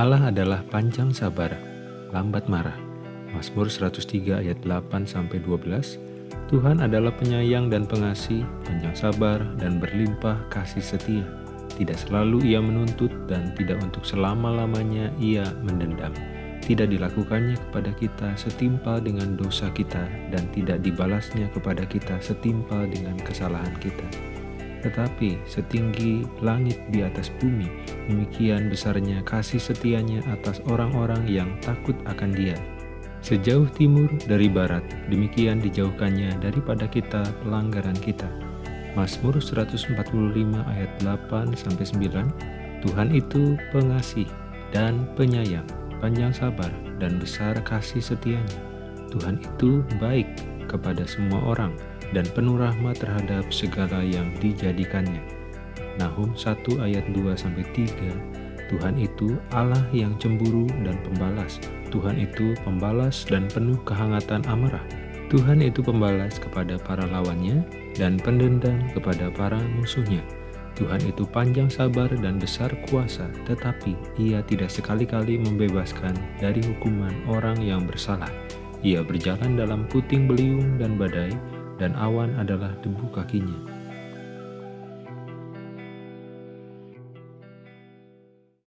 Allah adalah panjang sabar, lambat marah. Mazmur 103 ayat 8-12 Tuhan adalah penyayang dan pengasih, panjang sabar, dan berlimpah kasih setia. Tidak selalu ia menuntut dan tidak untuk selama-lamanya ia mendendam. Tidak dilakukannya kepada kita setimpal dengan dosa kita dan tidak dibalasnya kepada kita setimpal dengan kesalahan kita tetapi setinggi langit di atas bumi, demikian besarnya kasih setianya atas orang-orang yang takut akan dia. Sejauh timur dari barat, demikian dijauhkannya daripada kita pelanggaran kita. Mazmur 145 ayat 8-9 Tuhan itu pengasih dan penyayang, panjang sabar dan besar kasih setianya. Tuhan itu baik kepada semua orang, dan penuh rahmat terhadap segala yang dijadikannya. Nahum 1 ayat 2-3 Tuhan itu Allah yang cemburu dan pembalas. Tuhan itu pembalas dan penuh kehangatan amarah. Tuhan itu pembalas kepada para lawannya dan pendendam kepada para musuhnya. Tuhan itu panjang sabar dan besar kuasa, tetapi ia tidak sekali-kali membebaskan dari hukuman orang yang bersalah. Ia berjalan dalam puting beliung dan badai, dan awan adalah debu kakinya.